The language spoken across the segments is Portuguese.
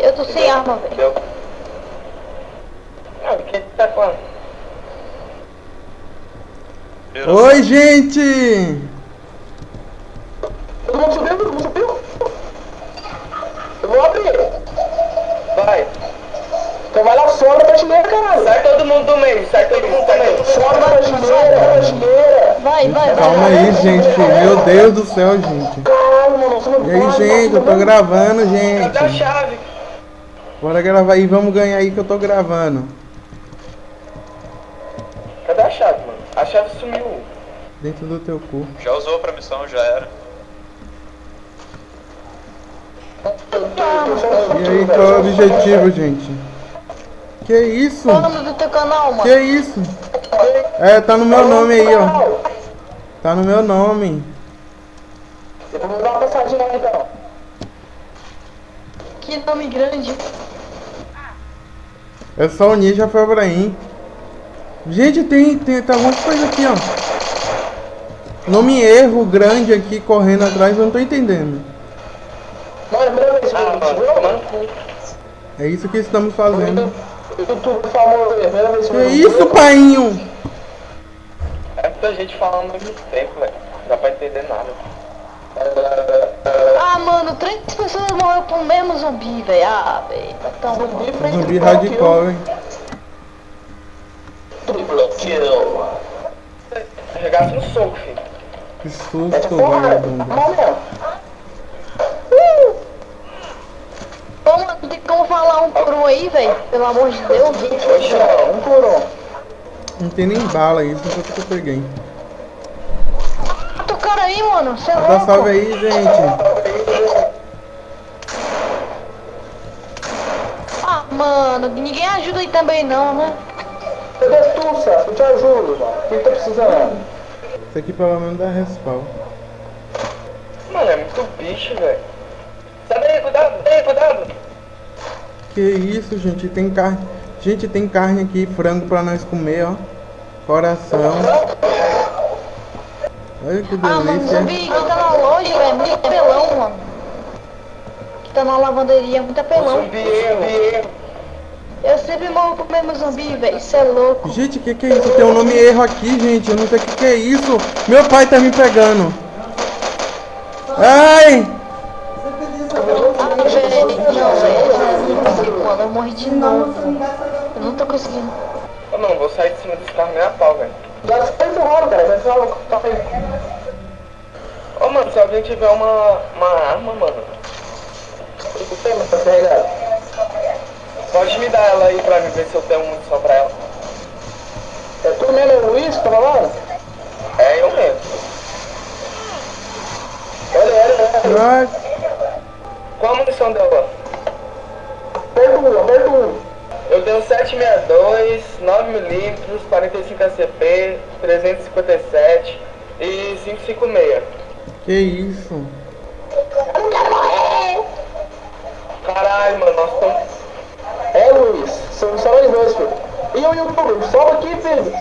Eu tô sem arma, velho. Tá a... Oi, gente! Todo mundo subiu? Todo mundo subiu? Eu vou abrir. Vai. Então vai lá fora da prateleira, caralho. Sai todo mundo do meio, sai todo mundo do meio. Fora da prateleira. Vai, vai, vai. Calma aí, gente. Meu Deus do céu, gente. Caralho, mano. Você não E aí, gente, eu tô gravando, Cadê a gente. chave? Bora gravar aí, vamos ganhar aí que eu tô gravando. Cadê a chave, mano? A chave sumiu. Dentro do teu cu. Já usou pra missão, já era. E aí, qual é o objetivo, gente? Que isso? Qual o nome do teu canal, mano? Que isso? É, tá no meu nome aí, ó. Tá no meu nome. Depois me dá uma passadinha aí, então. Que nome grande. É só o Ninja Febraim. Gente, tem, tem, tá um monte de coisa aqui, ó. Nome erro grande aqui correndo atrás, eu não tô entendendo. Mano, é a primeira vez que Ah, eu mano, cu. É isso que estamos fazendo. YouTube famoso, é a primeira vez que Que eu isso, painho? É muita gente falando ao mesmo tempo, velho. Não dá pra entender nada. Ah, mano, três pessoas morreram pro mesmo zumbi, velho. Ah, velho. Tá tão ruim. Zumbi hardcore, hein? Triple kill. Regaça no soco, filho. Que É susto, vagabundo. Vamos mesmo. Ô, mano, não tem como falar um por um aí, velho? Pelo amor de Deus. Um por um. Não tem nem bala foi o que eu peguei. Mata o cara aí, mano. Você é Dá louco. salve aí, gente. Ah, mano, ninguém ajuda aí também não, né? Cadê Tussa? Eu te ajudo, mano. O que tá precisando? Isso aqui pelo menos dá respawn. Mano, é muito bicho, velho. Sai daí, cuidado, daí, cuidado. Que isso, gente, tem carne. Gente, tem carne aqui, frango pra nós comer, ó. Coração. Olha que Ah, mano, delícia. zumbi que tá na loja, velho. Muito apelão, mano. Que tá na lavanderia, muito apelão. Zumbi, zumbi, erro. Eu sempre morro pro mesmo zumbi, velho. Isso é louco. Gente, que que é isso? Tem um nome erro aqui, gente. Eu não sei o que que é isso. Meu pai tá me pegando. Ai! Ah, velho. Não, velho. Eu não consigo, mano. Eu morri de novo. Eu não tô conseguindo. Ô, não, vou sair de cima desse carro nem a pau, velho. Já tá empurrando, cara. Vai falar tá aí. Ô, mano, se alguém tiver uma, uma arma, mano, O tema tá carregado. Pode me dar ela aí pra mim ver se eu tenho munição pra ela. É tu mesmo, é o Luiz, que tá falando? É eu mesmo. Olha, olha, olha. Qual a munição dela? Um, aperta um. Eu tenho 762, 9mm, 45 ACP, 357 e 556. Que isso? Caralho, mano, nós estamos. É, Luiz. São só nós dois, filho. E o YouTube? Sobe aqui, filho.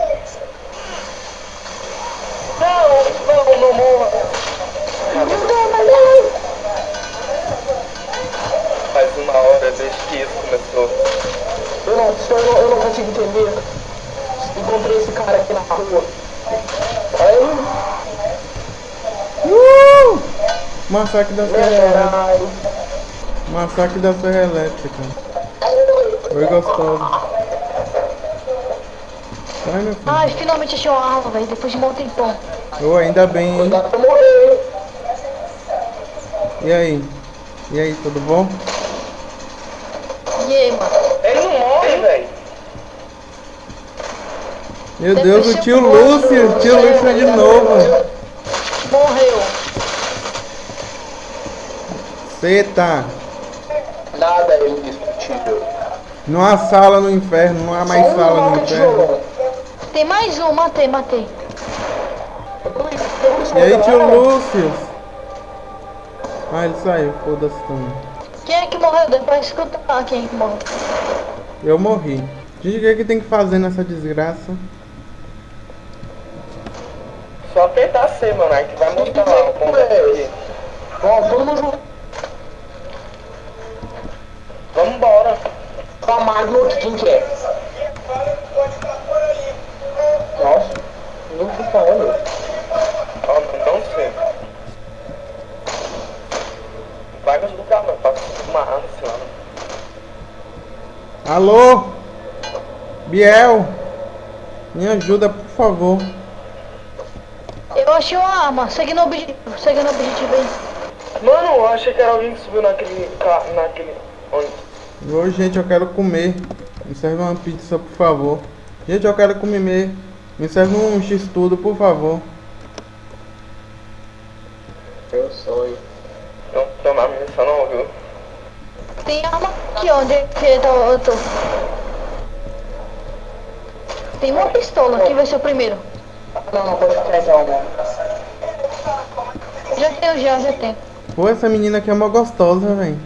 Não, não, não morra. Faz uma hora desde que isso começou. Eu não, senhor, eu não, eu não consigo entender. Encontrei esse cara aqui na rua. Aí, Uh! Massacre da Serra Elétrica. caralho. Massacre da Serra Elétrica. Oi, gostoso. Sai, meu filho. Ai, finalmente achei uma arma, velho. Depois de um bom tempão. Oh, ainda bem, hein? E aí? E aí, tudo bom? E aí, mano? Ele não morre, velho. Meu Deus, o tio Lúcio, o tio Lúcio é de novo. Morreu. Seta. Nada é indiscutível. Não há sala no inferno, não há mais Só sala no inferno. Tem mais um, matei, matei. E aí, tio? Lúcio? Ah, ele saiu, foda-se também. Quem é que morreu? Depois escuta lá quem é que morreu. Eu morri. Gente, o que é que tem que fazer nessa desgraça? Só apertar C, mano, aí que vai mostrar lá o ponto aqui. Vamos, todo mundo junto. Vamos Vambora. Com a Magno aqui, quem que é? Nossa, não sei falando. Ó, não sei. Vai nos lugares, mano. Passa uma arma, sei lá. Alô? Biel? Me ajuda, por favor. Eu achei uma arma. Segue no objetivo. Segue no objetivo aí. Mano, eu achei que era alguém que subiu naquele carro, naquele... Onde? Ô, gente, eu quero comer. Me serve uma pizza, por favor. Gente, eu quero comer. Me serve um x-tudo, por favor. Eu sonho. Não tomar munição não, viu? Tem arma aqui. Onde é que tá? Eu tô. Tem uma pistola. Quem vai ser o primeiro? Não, não, pode ficar então, mano. Já tenho, já, já tenho. Pô, essa menina aqui é mó gostosa, velho.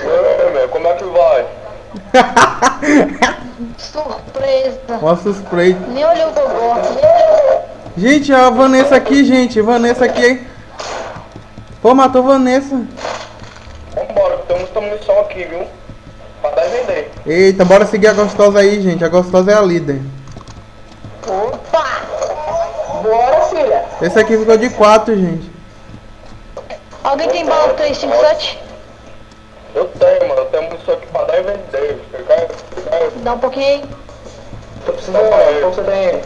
Ei, meu, como é que vai? Surpresa. Mó suspeito. Nem olhou o gosto. Gente, a Vanessa aqui, gente. Vanessa aqui, hein? Pô, matou Vanessa. Vambora, tem muita munição aqui, viu? Pra dar e vender. Eita, bora seguir a gostosa aí, gente. A gostosa é a líder. Opa! Bora, filha! Esse aqui ficou de 4, gente. Alguém tem bala 357? Eu tenho, mano. Eu tenho munição aqui pra dar e vender. Você quer? Você quer? Dá um pouquinho aí. Tô precisando, mano. Qual você tem?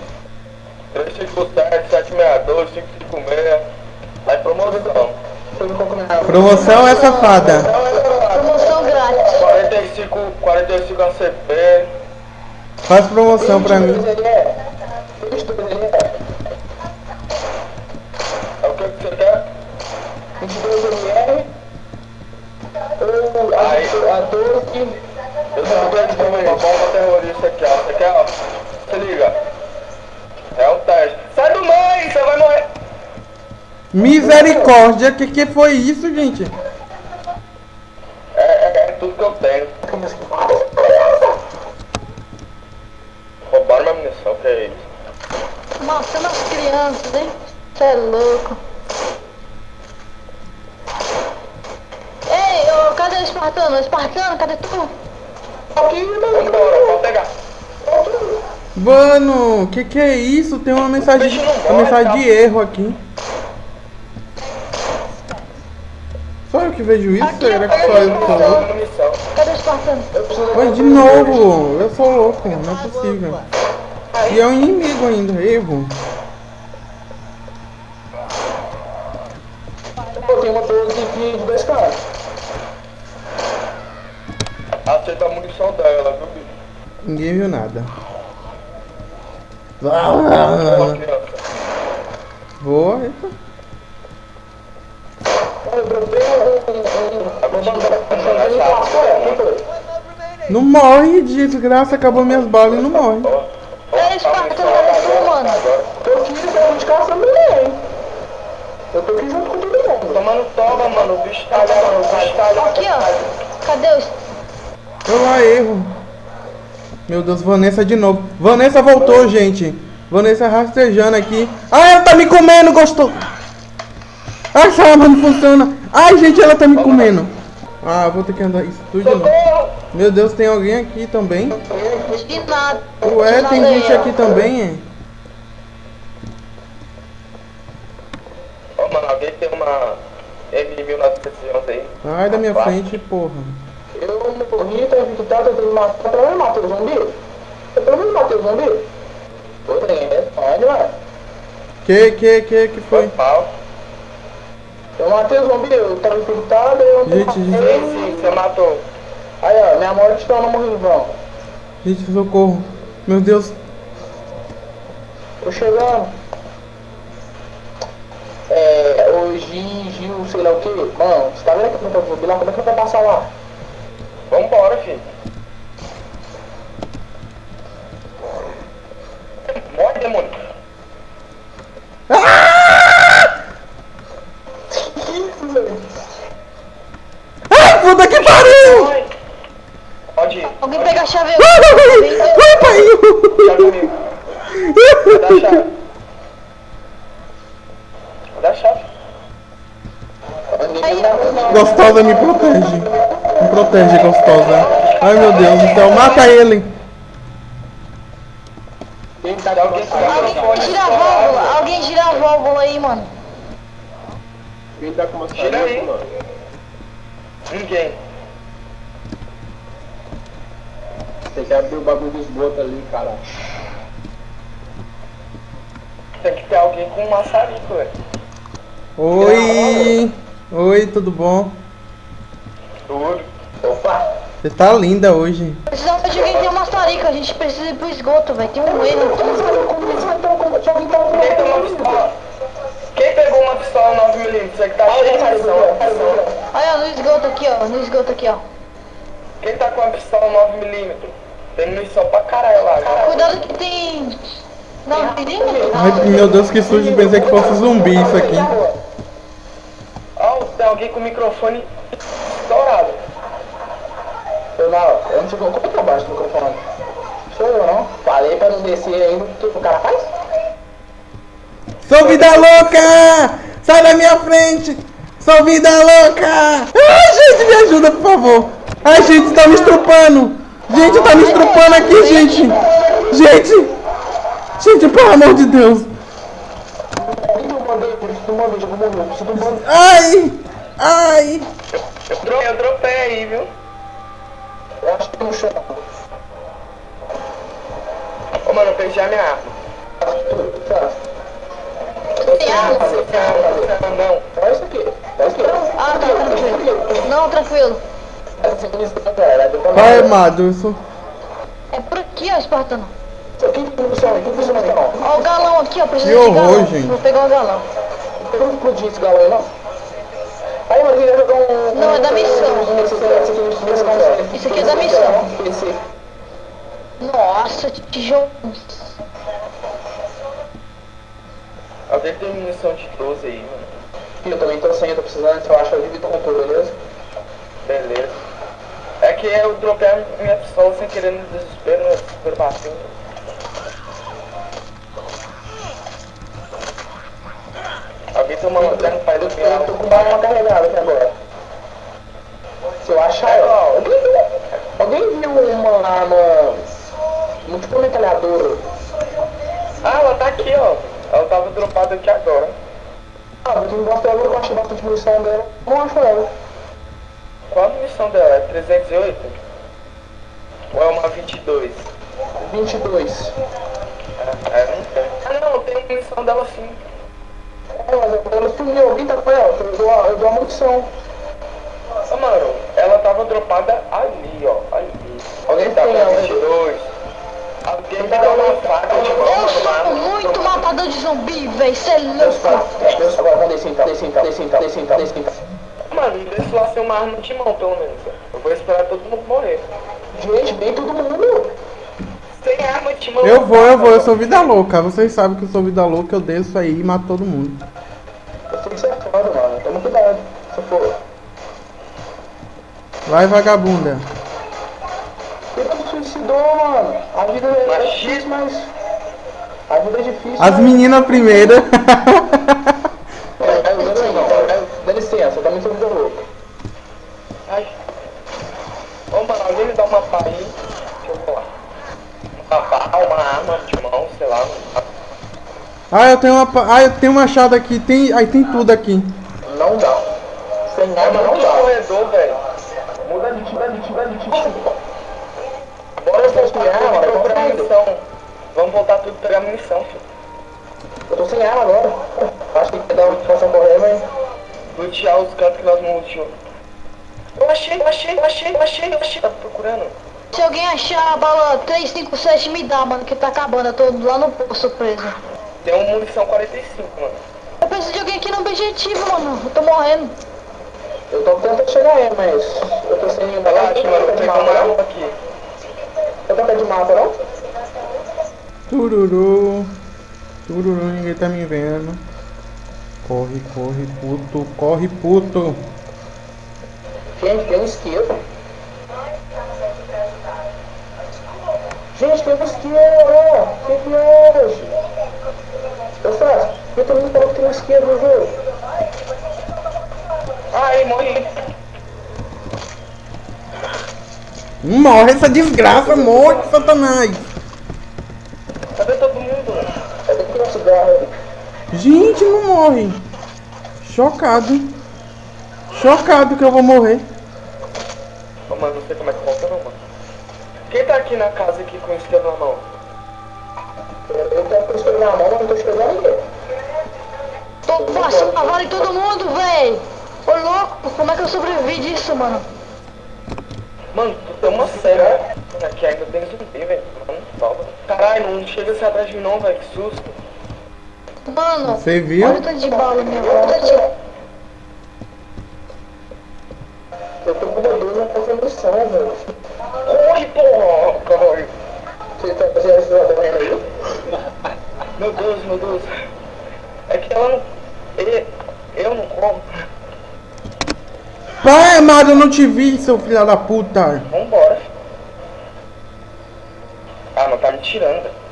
357, 762, 556. Tá em promoção. Promoção é safada. Promoção grátis. 45, 45 ACP. Faz promoção pra mim. A, Aí. a 12. Eu tenho um grande também, uma bomba terrorista aqui, ó. Você quer, ó? Se liga. É um teste. Sai do meio, você vai morrer. Misericórdia, que que foi isso, gente? É, é, é tudo que eu tenho. Roubaram minha munição, que é isso? Matando as crianças, hein? Você é louco. Ei, ô, cadê o espartano? Espartano, cadê tu? Vambora, pode pegar. Mano, que que é isso? Tem uma mensagem, não uma mensagem tá? de erro aqui. Só eu que vejo isso? Aqui, Será que só eu que sou louco? Cadê o espartano? Oi, de novo! Eu sou louco, não é possível. E é um inimigo ainda, erro. Ninguém viu nada. Ah. Vou. eita. Um. um. um. Não morre, desgraça, acabou minhas balas e não morre. Cadê tu, mano? Tô aqui dentro de casa. Eu tô aqui junto com todo mundo. Tomando toba, mano. O bicho tá mano. O bicho tá ali. Aqui, ó. Cadê o... Eu lá erro. Meu Deus, Vanessa de novo. Vanessa voltou, gente. Vanessa rastejando aqui. Ah, ela tá me comendo, gostou. Ah, essa arma não funciona. Ai, gente, ela tá me comendo. Ah, vou ter que andar isso tudo de novo. Meu Deus, tem alguém aqui também. Ué, tem gente aqui também, é? Ó, mano, alguém tem uma M1911 aí? Ai, da minha frente, porra. Eu tô eu tenho que matar. Pelo menos matei o zumbi? Eu pelo menos matei o zumbi? Tem responde, mano. Que, que, que, que Foi foi? pau. Eu matei o zumbi, eu tava infectado, eu não Gente, gente. Sim, você matou. Aí, ó, minha morte tá no morrivão. Gente, socorro. Meu Deus. Tô chegando. É, o Gil, sei lá o que. Mano, você tá vendo que eu tô zumbi lá? Como é que eu vou passar lá? Vambora, filho. Morre, demônio. Isso, velho. Ai, puta que pariu! Pode ir. Alguém pega a chave! Já comigo. Dá a chave. Dá a chave. Gostosa me protege. Me protege, gostosa. Ai meu Deus do céu, mata ele! Quem tá Alguém gira a válvula, alguém gira a válvula aí, mano. Quem tá com Gira aí. maçarico, mano? Ninguém. Tem que abrir o bagulho do esgoto ali, cara. Tem que ter alguém com um maçarico, velho. Oi! Oi, tudo bom? Tudo. Opa! Você tá linda hoje. Precisamos de alguém que tem uma tarica, a gente precisa ir pro esgoto, velho. Tem um erro aqui. Quem tem uma pistola? Quem pegou uma pistola 9mm? Você que tá cheio de munição. Olha, no esgoto aqui, ó. No esgoto aqui, ó. Quem tá com uma pistola 9mm? Tem munição pra caralho lá. cara. Cuidado que tem... Não, milímetro? Ai, meu Deus, que susto, pensei que fosse zumbi isso aqui. Ó, tem alguém com o microfone estourado. Eu não, eu não sei como que eu baixo o microfone. Sou eu não. Falei pra não descer ainda. O que o cara faz? Sou vida louca! Sai da minha frente! Sou vida louca! Ai, gente, me ajuda, por favor! Ai, gente, tá me estrupando! Gente, tá me estrupando aqui, gente! Gente! Gente, pelo amor de Deus! Alguém tem um band-aid? Preciso um band-aid. Ai! Ai! Eu dropei, eu dropei aí, viu? Eu acho que tem um chão. Ô, mano, eu perdi a minha arma. Tem arma? Não. Olha isso aqui. Olha isso aqui. Ah, tá, tranquilo. Não, tranquilo. Essa munição, cara, deu pra Ai, morrer. amado, isso. É por aqui, ó, Espartano. Ó o galão aqui, ó. Precisa Que de horror, galão. gente. Vou pegar o galão. Eu não explodi esse galão aí, não. Aí, mano, queria jogar um... Não, é da missão. Isso Isso aqui é da missão. Esse... Nossa, tijolo. Alguém tem munição de 12 aí, mano. Eu também tô sem, eu tô precisando, se eu acho, eu divido com tudo, beleza? Beleza. É que eu dropei a minha pistola sem querer no desespero, no desespero batendo. Tem uma lanterna pra tô, iluminar? eu tô com uma carregada aqui agora. Se eu achar... ela- Alguém viu, alguém viu uma arma... Um tipo metralhadora? Ah, ela tá aqui, ó. Ela tava dropada aqui agora. Ah, eu tenho bastante agora, eu achei bastante munição dela. Não acho ela. Qual a missão dela? É 308? Ou é uma 22? 22. É, é, não tem. Ah, não, tem missão dela sim. Mas ela sumiu, alguém tá com ela, eu dou a, eu dou a munição. Ô, mano, ela tava dropada ali, ó. Ali. Alguém Tá com ela. 22. Alguém me dá uma faca de mão, Eu sou muito matador de zumbi, velho. Cê é louco. agora vamos descer então, descer então, descer então, descer então, descer então. Mano, deixa lá ser uma arma de mão, pelo menos. Eu vou esperar todo mundo morrer. Gente, vem todo mundo. Sem arma de mão. Eu vou, eu vou, eu sou vida louca. Vocês sabem que eu sou vida louca, eu desço aí e mato todo mundo. Vai, vagabunda. Que você suicidou, mano? A vida é difícil, mas. A vida é difícil. As meninas primeiro. É, Dá licença, dá licença, tá muito louca. Ai. Ô, mano, alguém me dá uma pá aí. Deixa eu falar. Uma pá, uma arma de mão, sei lá. Ah, eu tenho uma. Ah, eu tenho um machado aqui. Tem. Aí tem tudo aqui. Não dá. Sem arma não muito dá. corredor, velho. Muda de muda de muda de Bora Eu tô sem voltar arma, tudo e eu tô procurar saindo. munição. Vamos voltar tudo pegar munição, filho. Eu tô sem arma agora. Acho que tem que dar uma situação correr, mas. Lutear os cantos que nós não luteamos. Eu achei, eu achei, eu achei, eu achei, eu achei. Tá procurando? Se alguém achar a bala 357, me dá, mano, que tá acabando. Eu tô lá no poço preso. Tem uma munição 45, mano. Eu preciso de alguém aqui no objetivo, mano. Eu tô morrendo. Eu tô tentando chegar aí, mas. Eu tô sem nenhuma Relaxa, mano, eu vou de uma arma não? aqui. Eu tô pé de mapa, não? Tururu. Tururu, ninguém tá me vendo. Corre, corre, puto. Corre, puto. Gente, tem um isqueiro. Gente, tem um. O que que é hoje? Eu faço. Eu também falou que tem um isqueiro no jogo. Ai, morri. Morre essa desgraça, morre, satanás. Cadê todo mundo? Cadê que um cigarro? Gente, não morre. Chocado. Chocado que eu vou morrer. Ô, mano, não sei como é que volta não, mano. Quem tá aqui na casa aqui com o estrela na mão? Eu tô com o espelho na mão, mas não tô esfregando ninguém. Tô passando a vara em todo mundo, véi. Ô louco, como é que eu sobrevivi disso, mano? Mano, tu tem uma cena aqui ainda tem zumbi, velho. Mano, salva. Caralho, não chega assim atrás de mim não, velho. Que susto. Mano, Você viu? olha o tanto de bala minha volta. Eu tô com o dedo na construção, velho. Corre, porra! Corre. Você tá fazendo esse correndo aí? Meu Deus, meu Deus. É que ela não... ele- Eu não como. Pai amado, eu não te vi, seu filho da puta. Vambora. Ah, não tá me tirando, velho.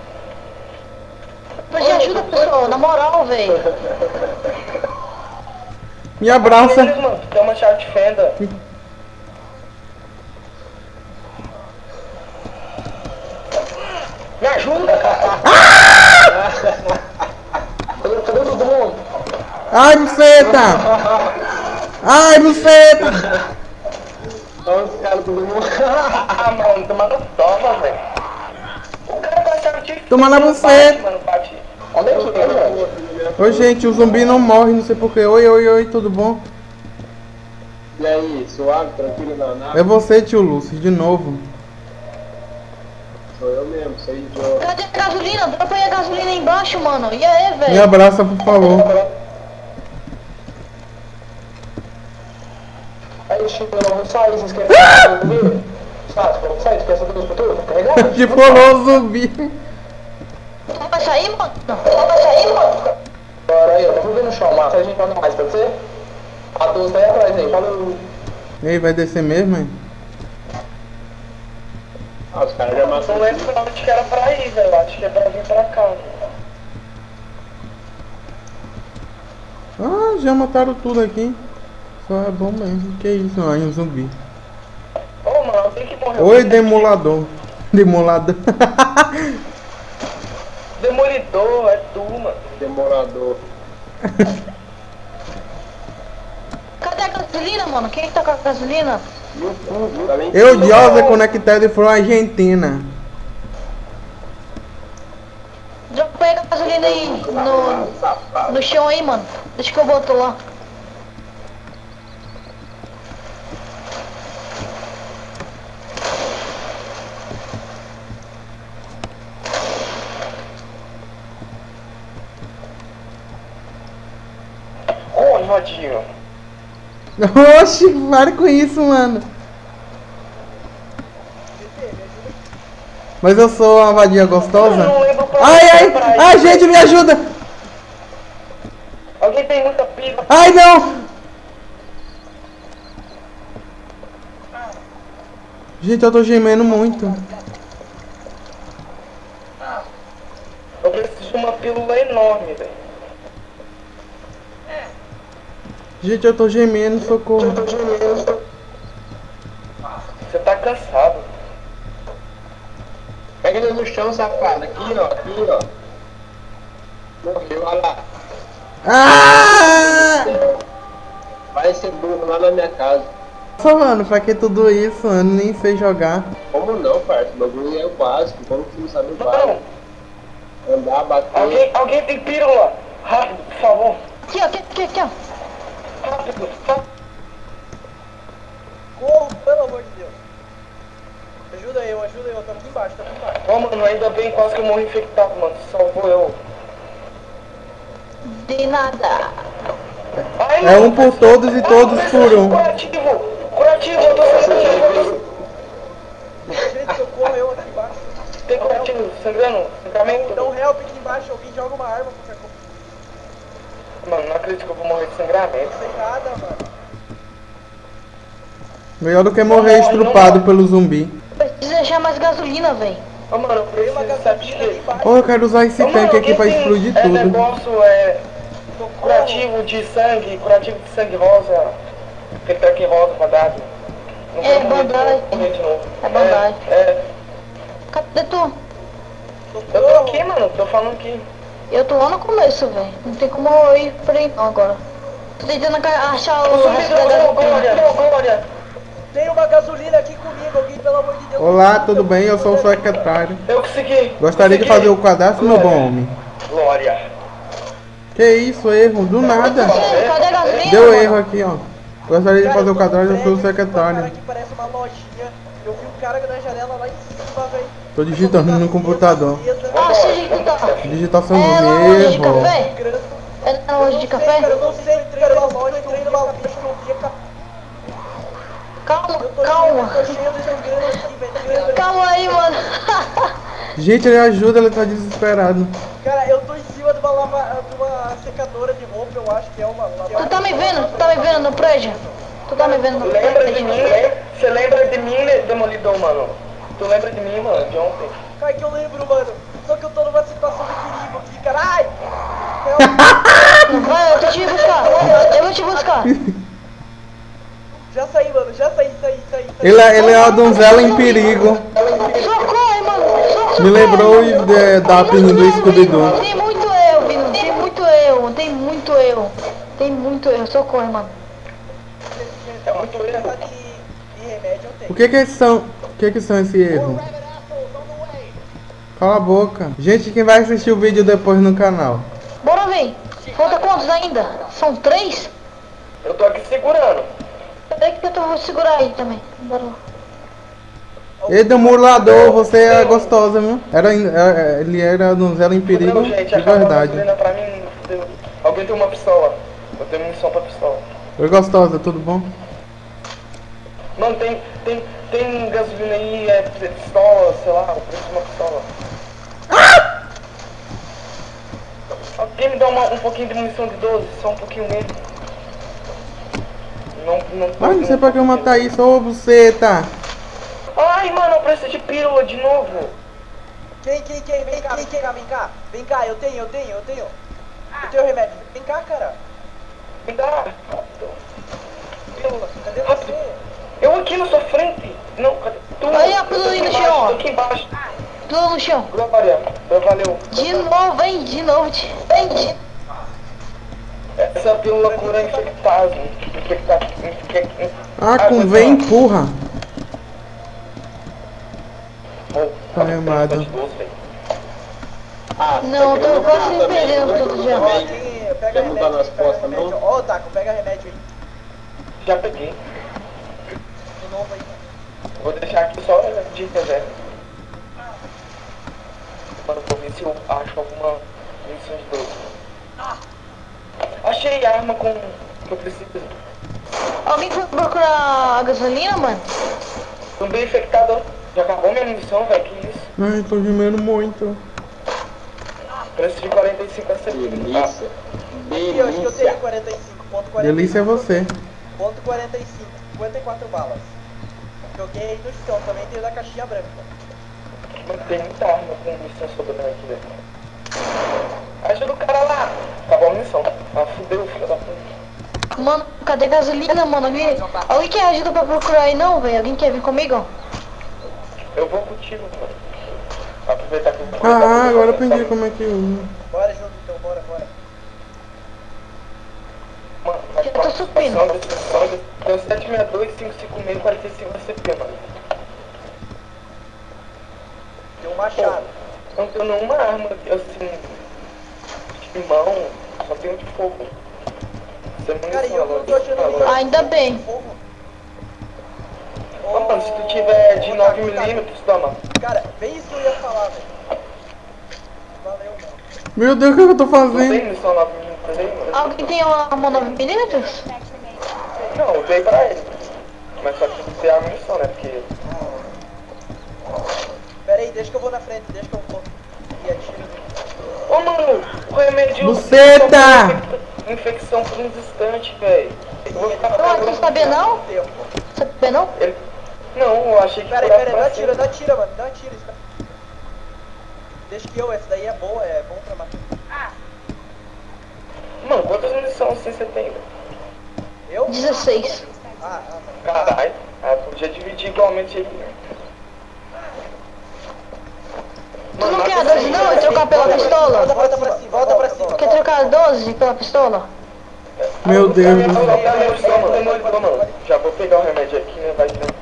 Me ajuda, pessoal, na moral, véi. Me abraça. Eles, mano, tem uma chave de fenda. Me ajuda! Cadê, cadê todo mundo? Ai, buceta. Ai, buceta. Olha os caras todo mundo. Ah, mano, tomando toma, velho. O cara com a chave de fenda. Toma na velho? Oi, gente, o zumbi não morre, não sei porquê. Oi, oi, oi, tudo bom? E aí, suave, tranquilo na nave? É você, tio Lúcio, de novo. Sou eu mesmo, sou idiota. Cadê a gasolina? Dropa aí a gasolina aí embaixo, mano. E aí, Me velho? abraça, por favor. Aí, Chico, não sair, vocês querem sair? Sabe, vamos sair, saber os futuros? Tá carregado? Que falou o zumbi. Vai sair, mano? Tu vai sair, mano? Bora aí, eu não vou ver no chão, mano. A gente anda mais, pode ser? A 12 tá aí atrás aí, falou. Ei, vai descer mesmo, hein? Ah, os caras já Não matam. lembro pra onde que era pra ir, velho. Acho que é pra vir pra cá. Ah, já mataram tudo aqui. Só é bom mesmo. Que isso, aí um zumbi. Ô, mano, alguém que morreu. Oi, demolador. Demolador. Demolidor, é tu, mano. Demorador. Cadê a gasolina, mano? Quem que tá com a gasolina? Tá? Eu, Diosa, conectado from Argentina. Dropa aí a gasolina aí no, no chão aí, mano. Deixa que eu boto lá. Rodinho. Oxi, para com isso, mano. Mas eu sou uma vadia gostosa? Ai, ai, ai, gente, me ajuda! Alguém tem muita pila. Ai, não! Gente, eu tô gemendo muito. Eu preciso de uma pílula enorme, velho. Gente, eu tô gemendo, socorro. Você tá cansado. Pega ele no chão, safado. Aqui, ó, aqui, ó. Morreu, olha lá. Ah! Vai ser burro lá na minha casa. Nossa, mano, pra que tudo isso? Eu nem sei jogar. Como não, parça? O bagulho é o básico. Como que você não sabe o básico? Andar, bater. alguém, alguém tem pílula. Rápido, por favor. Aqui, ó, aqui, aqui, aqui, ó. Corro, pelo amor de Deus. Ajuda eu, ajuda eu, tamo aqui embaixo, tamo aqui embaixo. Ô, mano, ainda bem quase que eu morri infectado, mano. Salvou eu. De nada. Ai, É um por todos e todos Ai, por um. Curativo. Curativo, eu tô sangrando. Gente, socorro eu aqui embaixo. Tem curativo, sangrando. Sangramento. Dá um help aqui embaixo, alguém joga uma arma. Mano, não acredito que eu vou morrer de sangramento. Sem nada, mano. Melhor do que morrer estrupado pelo zumbi. Precisa deixar mais gasolina, velho. Ô, mano, eu uma preciso, sabe de gasolina aqui quê? embaixo. Eu quero usar esse Ô, mano, tanque aqui alguém pra explodir é, tudo. negócio, é... Curativo de sangue, curativo de sangue rosa. Aquele tanque rosa. Não É, vai morrer de bandagem. É bandagem. É, é. Cadê tu? Eu tô aqui, mano, tô falando aqui. Eu tô lá no começo, velho. Não tem como eu ir por aí não agora. Tô tentando achar o resto da Ô, Glória, gasolina. Glória. Tem uma gasolina aqui comigo, alguém, pelo amor de Deus. Olá, tudo bem? Eu sou o secretário. Eu consegui. Gostaria de consegui. fazer o cadastro, meu bom homem. Glória. Que isso, erro? Do nada. Cadê cadê a gasolina? Deu erro aqui, ó. Gostaria de Cara, fazer eu o cadastro, eu sou o secretário. parece uma lojinha. Eu vi um cara na janela lá em cima, velho. Tô digitando no computador. Ah, sei tá. Digitação É na loja de café? É na loja de café? eu não sei, eu entrei numa loja, eu entrei numa loja, eu vi a café. Calma, calma. Calma aí, mano. Gente, ele ajuda, ele tá desesperado. Cara, eu tô em cima de uma, lava, de uma secadora de roupa, eu acho que é uma lava. Tu tá me vendo? Tu tá me vendo no prédio? Tu tá me vendo no Lembra de prédio? mim? Você lembra de mim, né, Demolidor, mano? Tu lembra de mim, mano, de ontem? Cara, que eu lembro, mano. Só que eu tô numa situação de perigo aqui, caralho. Vai, eu tô te buscar. Eu vou te buscar. Já saí, mano, já saí, saí, saí. saí. Ele é, ele é uma donzela em perigo. Socorre, mano. Socorre. Me lembrou de, da pena do Scooby-Doo. Tem muito erro, Vino. Tem muito erro. Tem muito erro. Tem muito erro. Socorre, mano. É muito erro. Tá de, de remédio eu tenho. O que que são, o que que são esse erro? Cala a boca. Gente, quem vai assistir o vídeo depois no canal? Bora, vem. Falta quantos ainda? São três? Eu tô aqui segurando. Peraí que eu vou segurar aí também. Bora lá. Ei, demolador, você é gostosa, viu? Era, in- é, é, ele era donzela em perigo Não, gente, de verdade. mim. Alguém tem uma pistola. Eu tenho munição pra pistola. Oi, gostosa, tudo bom? Mano, tem, tem, tem gasolina aí, é pistola, sei lá, o preço de uma pistola. Alguém me dá uma, um pouquinho de munição de 12, só um pouquinho mesmo. Não, não, Ai, não sei pra que eu matar isso, ô buceta. Ai, mano, eu preciso de pílula de novo. Quem, quem, quem? Vem cá, vem cá, vem cá. Vem cá, eu tenho, eu tenho, eu tenho. Eu tenho remédio. Vem cá, cara. Me dá. Pílula, cadê você? Eu aqui na sua frente. Não, cadê? Tu, Aí, a pílula chão, ó. tô aqui embaixo. Tudo no chão. Glória, valeu. De novo, vem. De novo. de- Vem. de- Essa pílula cura infectado. Infectado. infec- Ah, vem ó, empurra. ó, Tá doze, velho. Ah, Não, eu tô quase me perdendo já. Ó, quem, pega Quer mudar remédio, nas costas, remédio. não? Ó, Taco, pega remédio aí. Já peguei. De novo aí. Vou deixar aqui só de reserva. Mano, vou ver se eu acho alguma munição de 12. Achei arma com que eu preciso. Alguém foi procurar a gasolina, mano? Tô bem infectado. Já acabou minha munição, velho. Que isso? Ai, tô gemendo muito. Preço de 45 a 70. delícia. Aqui, ó, acho que eu tenho Delícia. 45. Ponto 45. Delícia é você. Ponto 45. 54 balas. Joguei aí no chão, também tem da caixinha branca. Mano, tem muita arma com munição sobrando aqui, velho. Ajuda o cara lá. Acabou a munição. Ah, fudeu, filho da puta. Mano, cadê a gasolina, mano? Alguém, alguém quer ajuda pra procurar aí não, velho? Alguém quer vir comigo? Eu vou contigo, mano. Aproveitar que eu Ah, agora eu aprendi como é que usa. Bora junto então, bora, bora. Mano, Eu tô subindo. Tem 762, 556, 45 CP, mano. Tem um machado. Não tenho nenhuma arma, assim, de mão, só tenho de fogo. Você não Cara, eu não tô achando nenhum Ainda bem. Ô, mano, se tu tiver de Ô, 9mm, toma. Cara, bem isso que eu ia falar, velho. Valeu, mano. Meu Deus, o que eu tô Não fazendo? tem munição 9mm aí, mano? Alguém tem uma arma 9 milímetros? Não, eu dei pra ele. Mas só que tem a munição, né? Porque Pera aí, deixa que eu vou na frente, deixa que eu vou. E atiro. Ô mano, o remédio. Buceta! Infecção por uns instantes, velho. Eu vou ficar Não, tu não sabia não? Sabia não? Ele... Não, eu achei que Pera aí, curava pera aí, pra dá tira, dá tira, mano, dá tira. Deixa que eu, essa daí é boa, é bom pra matar. Mano, quantas munições assim você tem? velho? Eu? 16. Ah, ah. Caralho. Ah, podia dividir igualmente aí. Tu não quer a 12 não e trocar pela Volta pistola? pra cima, volta pra cima. Quer trocar a 12 pela pistola? Meu Deus. Já vou pegar o remédio aqui, né? Vai ter.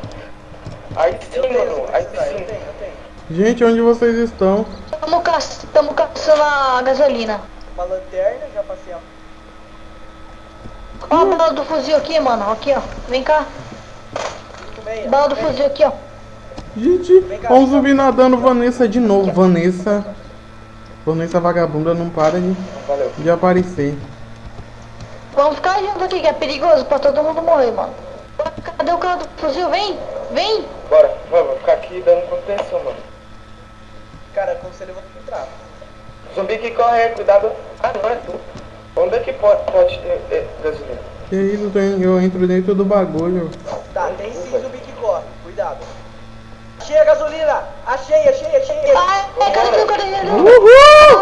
Aí sim, mano. Aí sim. Gente, onde vocês estão? Tamo, caç... Tamo caçando a gasolina. Uma lanterna, já passei a... Ó a bala do fuzil aqui, mano. Aqui, ó. Vem cá. 5,6. Bala do fuzil aqui, ó. Gente, ó um zumbi nadando Vanessa de novo. Vanessa. Vanessa vagabunda não para de, Valeu. de aparecer. Vamos ficar junto aqui, que é perigoso pra todo mundo morrer, mano. Cadê o cara do fuzil? Vem! Vem! Bora, vamos ficar aqui dando contenção, mano. Cara, aconselho você entrar. Zumbi que corre, cuidado. Ah, não é tu. Onde é que pode, pode ter é, gasolina? Que isso, eu entro dentro do bagulho. Tá, tem sim zumbi que corre. Achei a gasolina! Achei, achei, achei! Ai, cadê o cara? Uhul!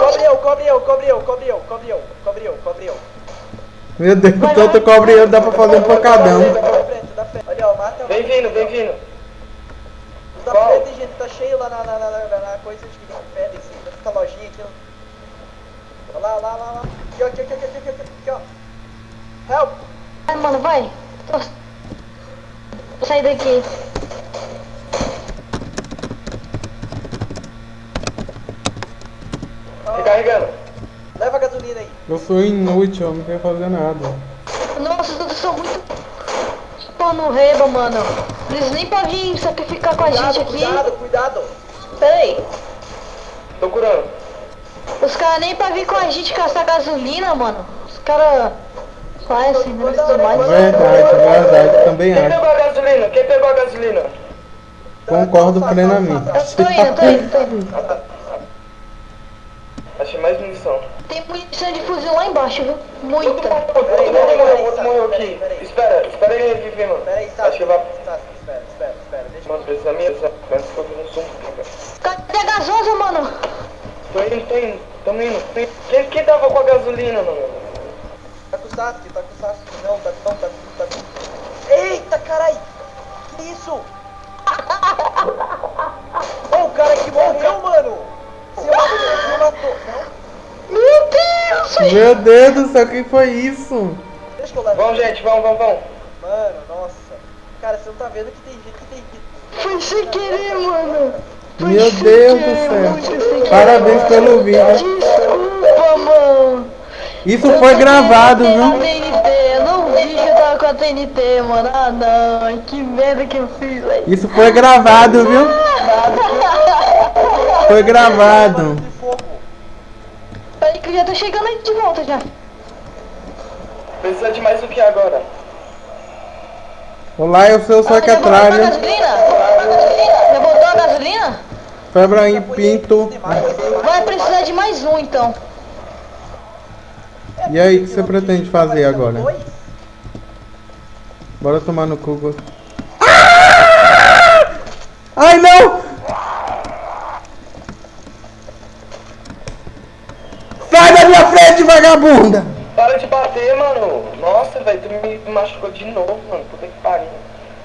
Cobre eu, cobre eu, cobre eu, cobre eu, cobre eu, cobre eu, cobre eu. Meu Deus, tanto cobre eu dá pra fazer um pancadão. Olha, ó, mata Vem vindo, vem vindo. Os da frente, gente, tá cheio lá na, na, na, na, na coisa de pedra, assim, nessa lojinha aqui. Olha lá, lá, lá, lá. Aqui, ó, aqui, aqui, aqui, aqui, aqui, aqui, ó. Help! Vai, mano, vai. Tô... Vou sair daqui. Ó, Recarregando. A gasolina aí. Eu sou inútil, eu não quero fazer nada. Nossa, todos são muito... Pô, no reba, mano. Eles nem pra vir sacrificar com a Cuidado, gente aqui. cuidado, cuidado. Pera aí. Tô curando. Os caras nem pra vir com a gente caçar gasolina, mano. Os caras... Fazem, né? Tudo mais. Verdade, verdade, também Quem acho. pegou a gasolina? Quem pegou a gasolina? Concordo plenamente. Eu tô indo, tô indo, tô indo. Achei mais munição. Tem munição de fuzil lá embaixo, viu? Muita. todo mundo morreu, aqui. Espera, espera ele reviver, mano. Pera aí, Acho Sato. que vai... Sato, espera, espera, espera, deixa. Mano, precisa minha... Antes que eu vi um. Cadê a gasosa, mano? Tô indo, tô indo, tamo indo. tô indo. Quem, quem tava com a gasolina, mano? Tá com o Sasuke, tá com o Sasuke. Não, tá não, tá com... Tá com... Eita, carai! Que isso? Ô, o cara que morreu, mano! Você matou, você matou. Não, Meu Deus! Meu Deus do céu, que foi isso? deixa que eu levo. Vamos, gente, vamos, vamos, vamos. Mano, nossa. Cara, você não tá vendo que tem gente que tem que... Foi sem querer, mano. Foi Meu sem Deus querer, do céu. querer. Parabéns pelo vídeo. Desculpa, mano. Isso Eu foi gravado, viu? TNT. Eu não vi que eu tava com a TNT, mano. Ah, não. Que merda que eu fiz, velho. Isso foi gravado, viu? Foi gravado. De fogo. Peraí que eu já tô chegando aí de volta já. Precisa de mais o que agora? Olá, eu sou o Ah, já voltou a Soquetralho. gasolina? Já voltou a gasolina? Febre em Pinto. Vai precisar de mais um, então. E aí, o que você pretende fazer agora? Bora tomar no cu. Ah! Ai, não! Sai da minha frente, vagabunda! Para de bater, mano. Nossa, velho, tu me machucou de novo, mano. Puta que pariu.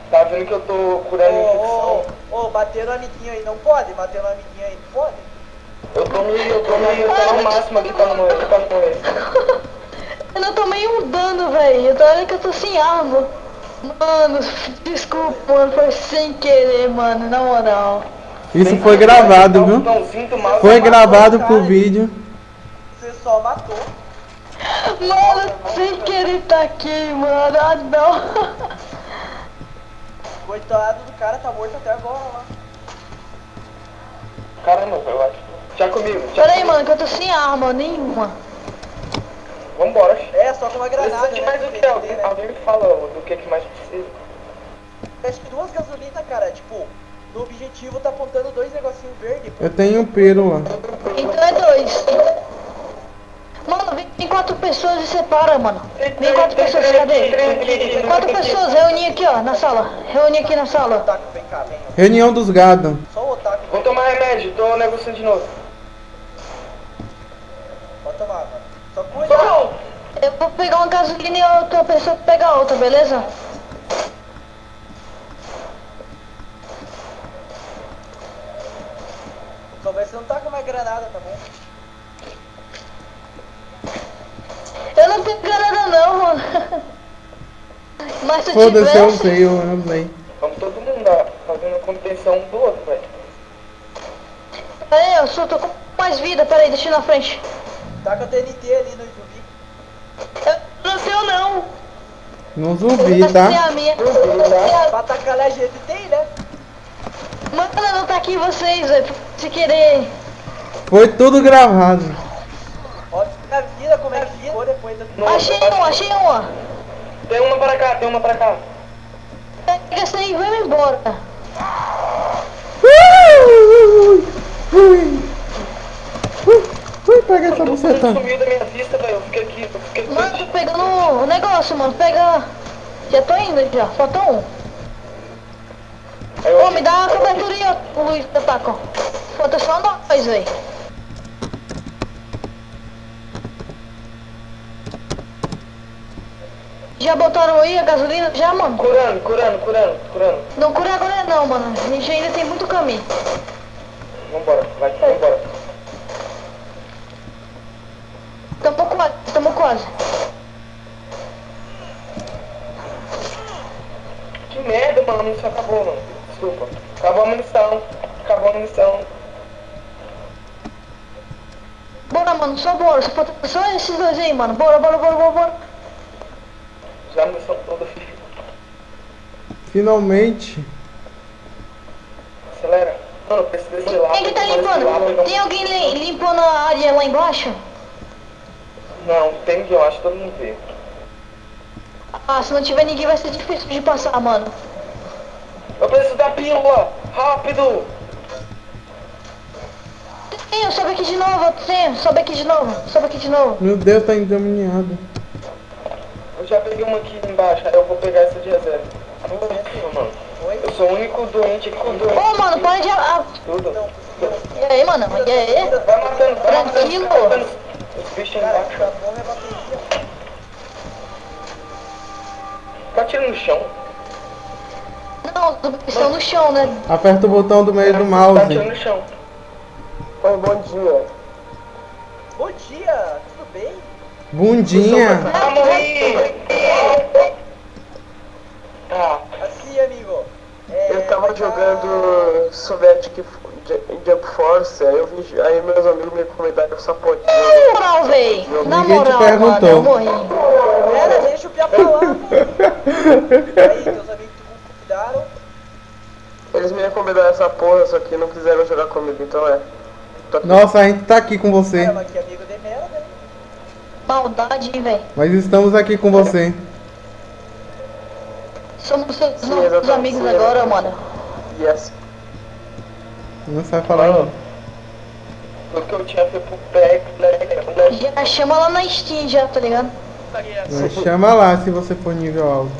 Tá vendo que eu tô curando infecção? ô, ô, bater no amiguinho aí, não pode? Bater no amiguinho aí, não pode? Eu tô me, eu tô me, eu tô no máximo aqui pra não morrer, pra não morrer. Eu não tomei um dano, velho. Eu tô olhando que eu tô sem arma. Mano, desculpa, mano. Foi sem querer, mano. Na moral. Isso foi gravado, viu? Foi gravado pro vídeo. Você só matou. Mano, sem querer tá aqui, mano. Ah, não. Coitado do cara, tá morto até agora lá. Caramba, eu acho. Já comigo, já Pera aí, comigo. mano, que eu tô sem arma nenhuma. Vambora. É, só com uma granada, Precisa de né? mais o porque que? Alguém, né? alguém me fala do que, que mais precisa. Acho que duas gasolinas, cara, tipo, no objetivo tá apontando dois negocinhos verdes. Eu tenho um pelo lá. Então é dois. Mano, 24 pessoas e separa, mano. 24 pessoas, cadê? 4 pessoas, reuni aqui, ó, na sala. Reuni aqui na sala. Reunião dos gado. Vou tomar remédio, tô negociando de novo. Pode tomar, mano. Só cuida. Eu vou pegar uma gasolina e outra pessoa pegar outra, beleza? Só vê se não tá com uma granada, tá bom? Eu não tenho granada não, mano. Mas se eu Foda-se, eu tivesse... usei, eu usei. Vamos todo mundo lá, fazendo a contenção um do outro, velho. Peraí, eu só tô com mais vida, peraí, deixa eu ir na frente. Tá com a TNT ali no zumbi. Eu não tenho não. Não zumbi, tá? É a minha. Pra atacar a gente tem, né? Mano, não tá aqui vocês, velho. Se querer. Foi tudo gravado. Ó, a vida como é que Nossa, Achei um, achei uma. Tem uma pra cá, tem uma pra cá. Pega essa aí e vamos embora. Ui, ui, ui, ui, pega essa buceta. sumiu da minha vista, velho. Eu fiquei aqui, eu fiquei aqui. Mano, tô pegando o negócio, mano. Pega. Já tô indo já, falta um. Ô, me dá uma cobertura aí, ó, o Luiz Taco. Falta só nós, velho. Já botaram aí a gasolina? Já, mano? Curando, curando, curando, curando. Não cura agora não, mano. A gente ainda tem muito caminho. Vambora, vai, vambora. Tamo quase, tamo quase. Que merda, mano, a munição acabou, mano. Desculpa. Acabou a munição. Acabou a munição. Bora, mano, só bora. Só esses dois aí, mano. Bora, bora, bora, bora, bora. Já munição toda, filho. Finalmente. Acelera. Mano, eu preciso desse lado. Quem que tá limpando? Tem alguém li- limpando a área lá embaixo? Não, tem que eu acho que todo mundo vê. Ah, se não tiver ninguém vai ser difícil de passar, mano. Eu preciso da pílula! Rápido! Tenho, sobe aqui de novo, tenho, sobe aqui de novo, sobe aqui de novo. Meu Deus, tá endemoniado. Eu já peguei uma aqui embaixo, aí eu vou pegar essa de reserva. Mano. Eu sou o único doente aqui com doente. Ô, mano, para de... Ah, Tudo. e aí, mano, e aí? Vai matando, vai matando, Tranquilo. os bichos embaixo. tá é. Tá atirando no chão? Não, estão no chão, né? Aperta o botão do meio do Tá mouse. atirando no chão. Oi, bom dia. Bom dia? Bundinha. Ah, morri! Tá. Assim, amigo. É, Eu tava dar- jogando Soviétic J- Jump Force, aí, eu vi, aí meus amigos me recomendaram essa porra Na moral, véi. Na Ninguém te moral, mano, perguntou. eu morri. Pera, deixa o Pia falar. Aí, teus amigos te convidaram. Eles me recomendaram essa porra, só que não quiseram jogar comigo, então é. Nossa, a gente tá aqui com você. Que amigo? Maldade, hein, véi. Mas estamos aqui com você. Somos seus Sim, novos amigos sim, agora, mano. Yes. Não sabe falar não. Tudo que eu tinha foi pro Black, Black, Black. Já chama lá na Steam já, tá ligado? Mas chama lá se você for nível alto.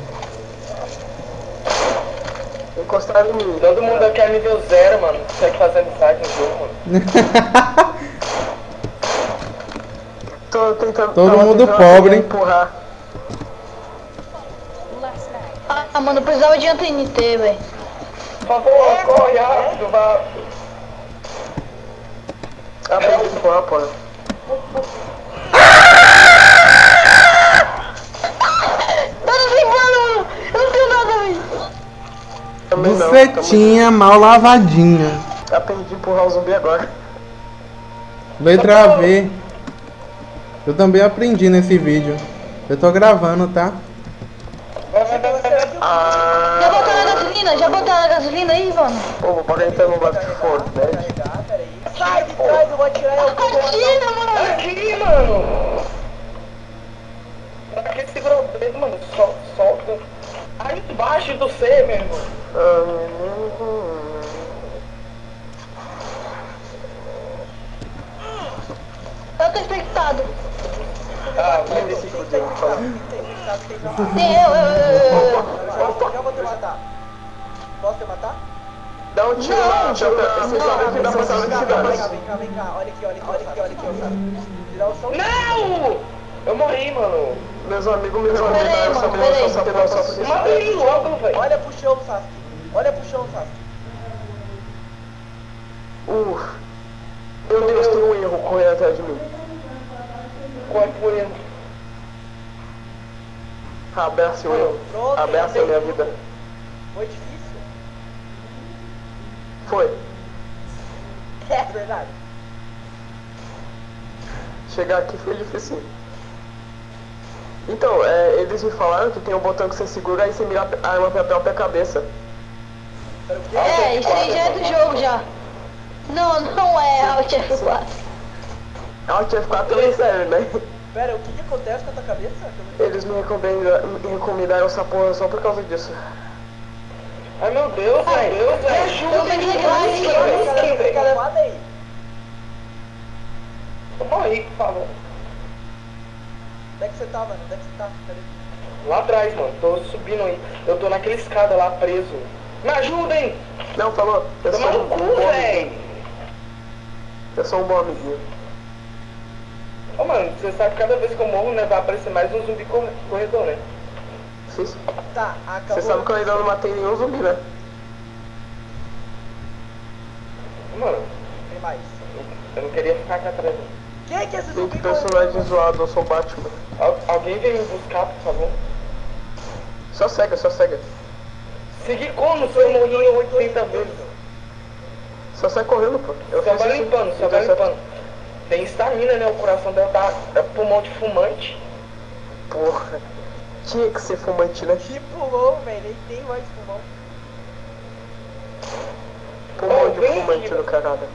Encostaram em mim. Todo mundo aqui é nível zero, mano. Consegue fazer amizade no jogo, mano. Tô tentando. Todo tava mundo tentando pobre. empurrar. Ah, mano, eu precisava de um TNT, velho. Por favor, corre rápido, vá. Ah, pra empurrar, nada, velho. Também não. Bucetinha mal lavadinha. Aprendi a empurrar o zumbi agora. Letra V. Eu também aprendi nesse vídeo. Eu tô gravando, tá? Já botaram a gasolina? Já botaram a gasolina aí, mano? pô, bora entrar no Back for Dead. Carregar, peraí. Sai de trás, eu vou atirar matar Gasolina, mano! Aqui, mano. Pra que segurou o dedo, mano? Sol, solta. Aí embaixo do C, meu irmão. Ah, Eu tô infectado. Ah, Tem tem tem que ter infectado. Tem eu, eu, eu, vou te matar. Posso te matar? Dá um tiro lá, dá pra saber Vem cá, vem cá, vem cá. Olha aqui, olha aqui, olha aqui, olha aqui, o. Não! Eu morri, mano. Meus amigos me Peraí, recomendaram essa mano, porra peraí. só pra só pra Matei logo, velho. Olha pro chão, Sasuke. Olha pro chão, Sasuke. Uh, correndo atrás de mim. Corre correndo. Abraça o eu. Abraça a minha vida. Foi difícil? Foi. É verdade. Chegar aqui foi difícil. Então, é, eles me falaram que tem um botão que você segura e você mira a arma pra própria cabeça. Quê? É, isso aí já é do jogo já. Não, não é Alt F4. Alt F4 também serve, né? Pera, o que, que acontece com a tua cabeça? Eles me recomendaram, me recomendaram essa porra só por causa disso. Ai meu Deus, Ai, meu Deus, eu velho. isso, Ajuda, velho? cara, fala aí. Eu morri, por favor. Onde é que você tá, mano? Onde é que você tá? Cadê? Lá atrás, mano. Tô subindo aí. Eu tô naquela escada lá preso. Me ajudem! Não, falou. Eu sou Toma no um cu, bom amiguinho. velho! Eu sou um bom amiguinho. Ô, mano, você sabe que cada vez que eu morro, né, vai aparecer mais um zumbi corre- corredor, né? Sim, sim. Tá, acabou. Você sabe que eu ainda não matei nenhum zumbi, né? Mano, Tem mais. eu não queria ficar aqui atrás. não. Quem é que é esse Tem zumbi? que personagem zoado, eu sou o Batman. Al- alguém vem me buscar, por favor. Só cega, só cega. Seguir como se eu morri 80 vezes? Só sai correndo, pô. Eu vai limpando, só vai certo. limpando. Tem estamina, né? O coração dela tá é pulmão de fumante. Porra. Tinha que ser fumante, né? Que pulou, velho. Nem tem mais pulmão. Pulmão de fumante do caralho.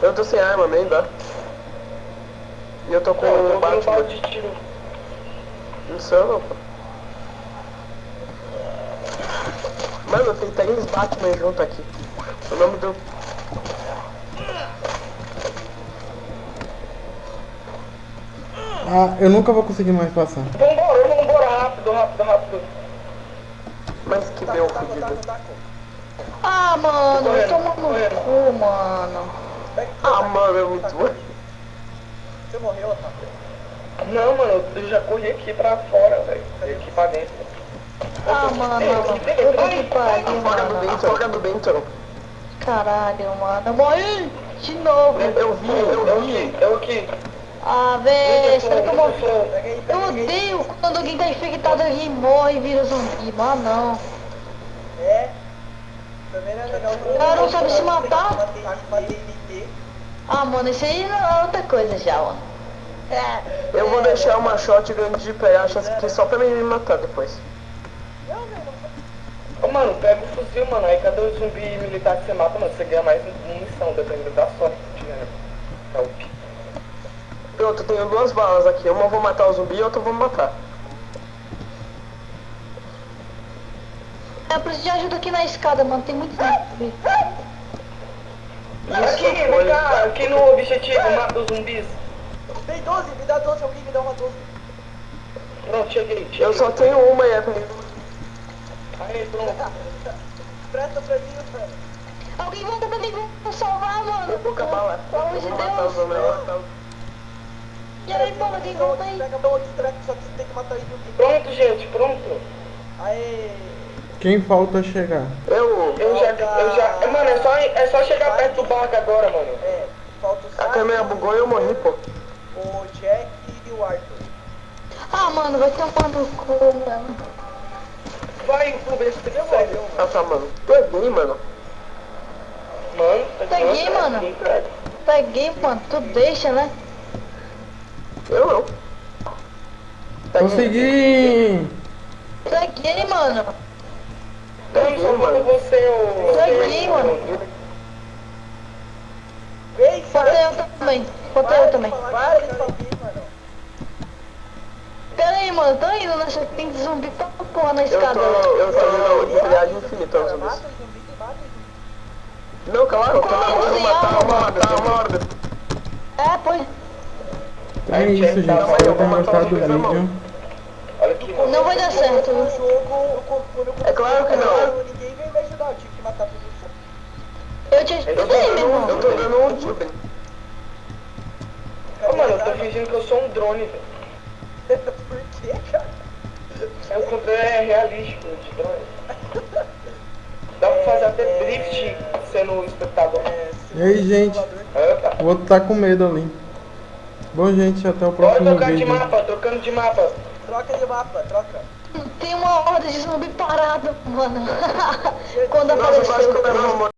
Eu tô sem arma nem dá. E eu tô com eu um Batman. balde de tiro. Não sou eu não, pô. Mano, tem três Batman junto aqui. O nome do. Ah, eu nunca vou conseguir mais passar. Vambora, vambora, rápido, rápido, rápido. Mas que deu fudido. Ah, mano, Correndo, toma no cu, mano. Ah, mano, é muito bom. Você morreu, Taco. Não, mano, eu já corri aqui pra fora, velho. Aqui pra dentro. Ah, mano, puta que pariu, Foga do mano. Bento, foga do Bento. Caralho, mano. Eu morri de novo. Eu vi, eu Eu vi. aqui, eu aqui. Ah, velho, será que eu aí, Eu odeio quando alguém tá infectado e morre e vira zumbi. Mano, não. É. Também não é legal. O cara não sabe se matar. Ah, mano, isso aí é outra coisa já, mano. É. Eu vou deixar uma shotgun de peachas aqui só pra ele me matar depois. Não, não Ô, mano, pega o fuzil, mano. Aí cada zumbi militar que você mata, mano, você ganha mais munição, dependendo da sorte que tiver. né? É o Pronto, eu tenho duas balas aqui. Uma eu vou matar o zumbi e outra eu vou matar. Eu preciso de ajuda aqui na escada, mano. Tem muito zumbi. Aqui, vem cá, aqui no objetivo, mata os zumbis. Tem 12, me dá 12, alguém me dá uma 12. Pronto, cheguei, cheguei. Eu só tenho uma e é pra Aí, pronto. Presta pra mim, velho. Alguém volta pra mim pra salvar, mano. Pouca bala. Pelo amor de vou matar os Deus. Pronto, gente, pronto. Aê. Quem falta chegar? Eu. Eu já, eu já. Mano, é só, é só chegar perto do barco agora, mano. É, falta o A câmera bugou e eu morri, pô. o Jack e o Arthur. Ah, mano, vai tomar no cu, mano. Vai, Uber, você consegue. Ah tá, mano. Tu é gay, mano. Mano, Peguei, mano. Peguei, mano. Tu deixa, né? Eu não. Tá Consegui! Peguei, mano. Só falta você, ô. Peguei, mano. Eu também. Falta eu também. Para de mano. Pera aí, mano. Tô indo nessa. Tem zumbi pra porra na Eu escada. tô, eu tô indo viagem infinita aos zumbis. Não, claro, eu tô na hora de matar uma hora, uma hora. É, pois. Então é isso, gente. Espero que tenham gostado do vídeo. Não vai dar certo. No jogo, quando eu É claro que não. Ninguém veio me ajudar, eu tive que matar tudo isso. Eu te ajudei, meu irmão. eu tô dando um tiro. Ô, mano, eu tô fingindo que eu sou um drone, velho. Por quê, cara? É o controle é realístico de drone. Dá pra fazer até drift sendo espectador. É, E aí, gente? O outro tá com medo ali. Bom, gente, até o Bora próximo trocar de vídeo. mapa, trocando de mapa. Troca de mapa, troca. Tem uma horda de zumbi parado, mano. Quando apareceu.